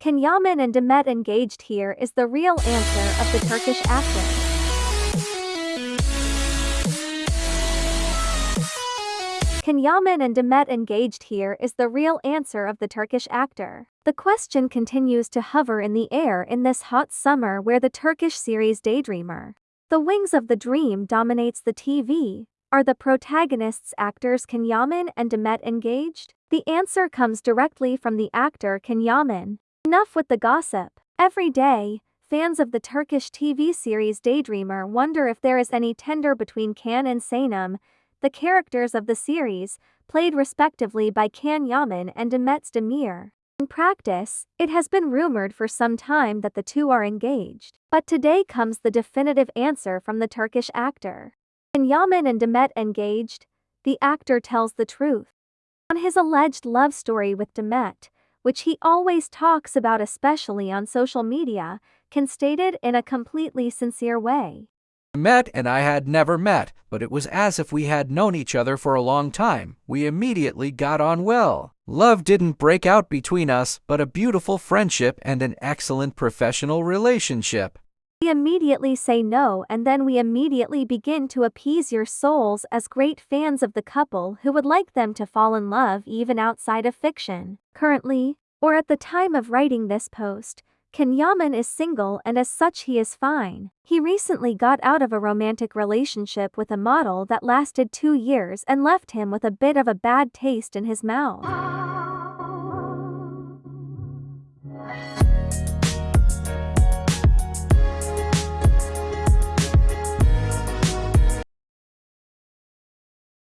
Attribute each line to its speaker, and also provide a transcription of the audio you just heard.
Speaker 1: Can Yaman and Demet engaged here is the real answer of the Turkish actor. Can Yaman and Demet engaged here is the real answer of the Turkish actor. The question continues to hover in the air in this hot summer where the Turkish series Daydreamer. The Wings of the Dream dominates the TV. Are the protagonists actors Can Yaman and Demet engaged? The answer comes directly from the actor Can Yaman. Enough with the gossip. Every day, fans of the Turkish TV series Daydreamer wonder if there is any tender between Can and Sanem, the characters of the series, played respectively by Can Yaman and Demet Özdemir. In practice, it has been rumored for some time that the two are engaged. But today comes the definitive answer from the Turkish actor. Can Yaman and Demet engaged? The actor tells the truth. On his alleged love story with Demet, which he always talks about especially on social media, Can stated in a completely sincere way.
Speaker 2: Met and I had never met, but it was as if we had known each other for a long time. We immediately got on well. Love didn't break out between us, but a beautiful friendship and an excellent professional relationship.
Speaker 1: We immediately say no and then we immediately begin to appease your souls as great fans of the couple who would like them to fall in love even outside of fiction. Currently, or at the time of writing this post, Can Yaman is single and as such he is fine. He recently got out of a romantic relationship with a model that lasted two years and left him with a bit of a bad taste in his mouth.